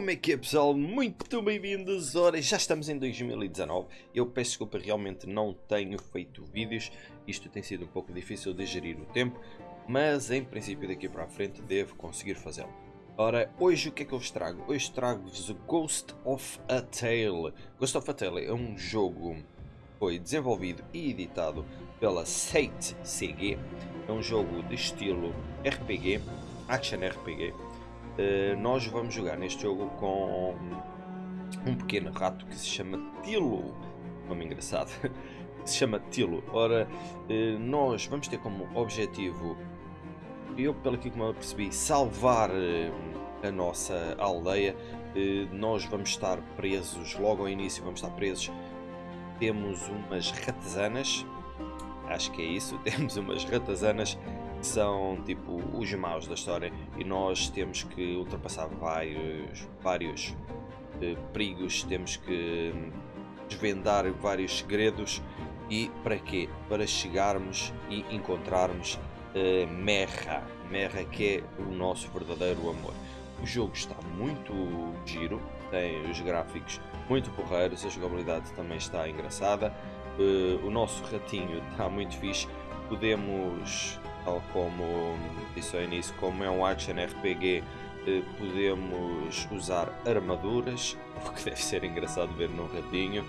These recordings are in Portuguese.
Como é que é pessoal? Muito bem-vindos! Ora, já estamos em 2019. Eu peço desculpa, realmente não tenho feito vídeos. Isto tem sido um pouco difícil de gerir o tempo, mas em princípio daqui para a frente devo conseguir fazê-lo. Ora, hoje o que é que eu vos trago? Hoje trago-vos Ghost of a Tale. Ghost of a Tale é um jogo que foi desenvolvido e editado pela Sate CG. É um jogo de estilo RPG, Action RPG nós vamos jogar neste jogo com um pequeno rato que se chama Tilo. Nome engraçado. se chama Tilo. Ora, uh, nós vamos ter como objetivo, eu pelo que eu percebi, salvar uh, a nossa aldeia. nós vamos estar presos, logo ao início vamos estar presos. Temos umas ratazanas, acho que é isso, temos umas ratazanas são tipo os maus da história. E nós temos que ultrapassar vários, vários uh, perigos, temos que desvendar vários segredos. E para quê? Para chegarmos e encontrarmos uh, Merra, Merra que é o nosso verdadeiro amor. O jogo está muito giro, tem os gráficos muito porreiros, a jogabilidade também está engraçada, uh, o nosso ratinho está muito fixe, podemos tal como disse ao início, como é um action RPG, eh, podemos usar armaduras, o que deve ser engraçado ver num ratinho,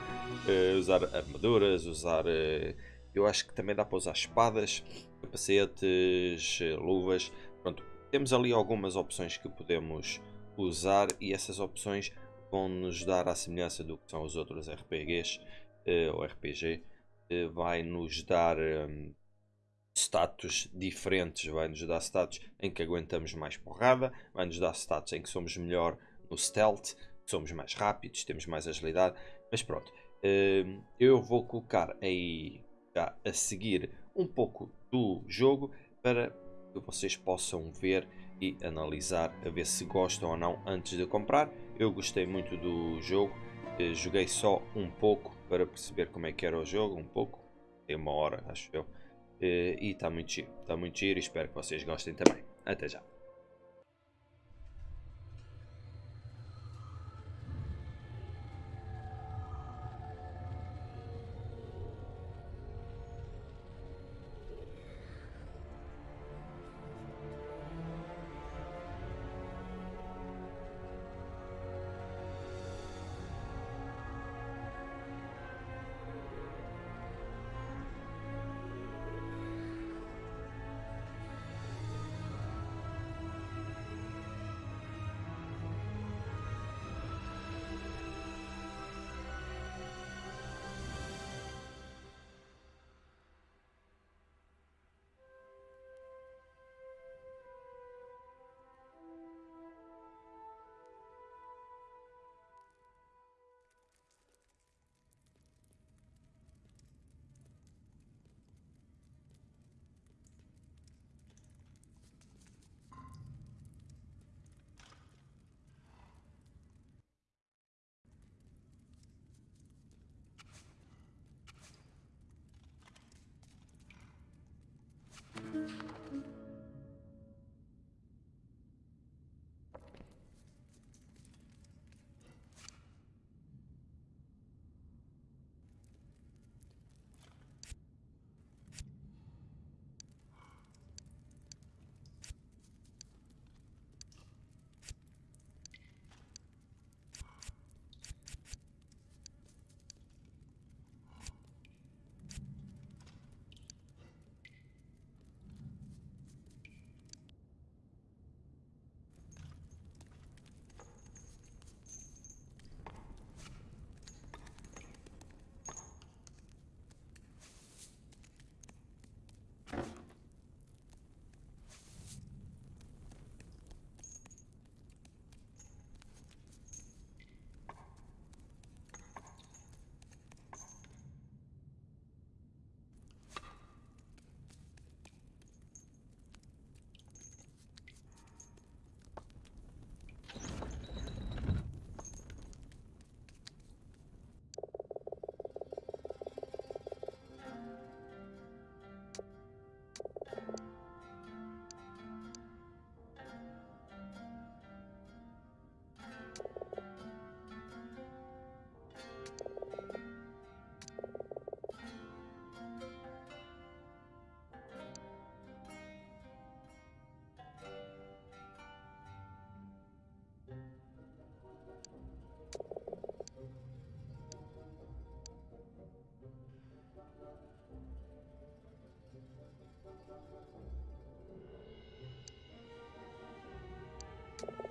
eh, usar armaduras, usar... Eh, eu acho que também dá para usar espadas, capacetes, luvas, pronto, temos ali algumas opções que podemos usar e essas opções vão nos dar a semelhança do que são os outros RPGs ou RPG, vai nos dar status diferentes, vai-nos dar status em que aguentamos mais porrada, vai-nos dar status em que somos melhor no stealth, somos mais rápidos, temos mais agilidade, mas pronto, hum, eu vou colocar aí já a seguir um pouco do jogo para que vocês possam ver e analisar a ver se gostam ou não antes de comprar. Eu gostei muito do jogo, eh, joguei só um pouco para perceber como é que era o jogo, um pouco, tem uma hora acho eu. Eh, e está muito giro, está muito giro e espero que vocês gostem também. Até já! you